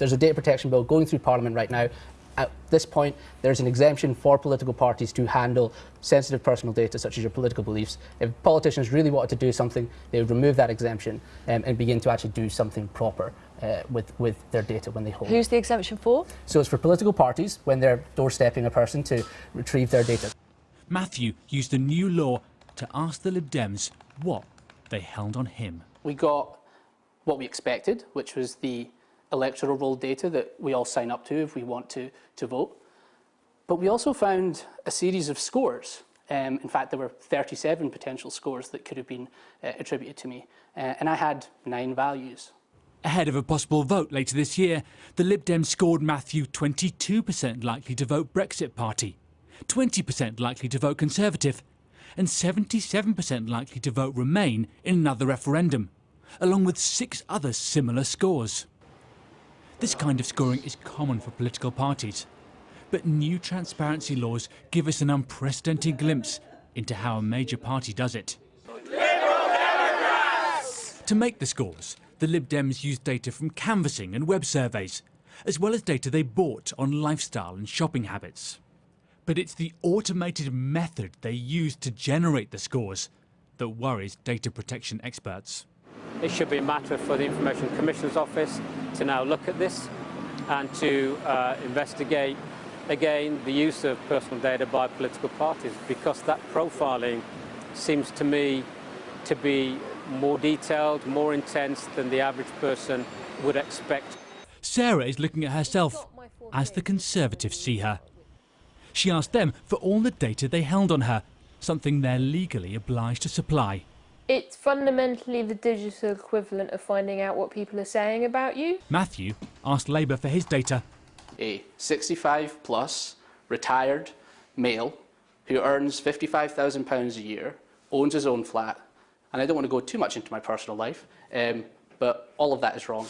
there's a data protection bill going through Parliament right now. At this point, there's an exemption for political parties to handle sensitive personal data, such as your political beliefs. If politicians really wanted to do something, they would remove that exemption um, and begin to actually do something proper uh, with, with their data when they hold Who's the exemption for? So it's for political parties when they're doorstepping a person to retrieve their data. Matthew used the new law to ask the Lib Dems what they held on him. We got what we expected, which was the electoral roll data that we all sign up to if we want to, to vote. But we also found a series of scores. Um, in fact, there were 37 potential scores that could have been uh, attributed to me. Uh, and I had nine values. Ahead of a possible vote later this year, the Lib Dems scored Matthew 22% likely to vote Brexit Party, 20% likely to vote Conservative, and 77% likely to vote Remain in another referendum, along with six other similar scores. This kind of scoring is common for political parties, but new transparency laws give us an unprecedented glimpse into how a major party does it. To make the scores, the Lib Dems used data from canvassing and web surveys, as well as data they bought on lifestyle and shopping habits. But it's the automated method they use to generate the scores that worries data protection experts. It should be a matter for the Information Commissioner's Office to now look at this and to uh, investigate again the use of personal data by political parties because that profiling seems to me to be more detailed, more intense than the average person would expect. Sarah is looking at herself as the Conservatives see her. She asked them for all the data they held on her, something they're legally obliged to supply. It's fundamentally the digital equivalent of finding out what people are saying about you. Matthew asked Labour for his data. A 65 plus, retired, male, who earns £55,000 a year, owns his own flat, and I don't want to go too much into my personal life, um, but all of that is wrong.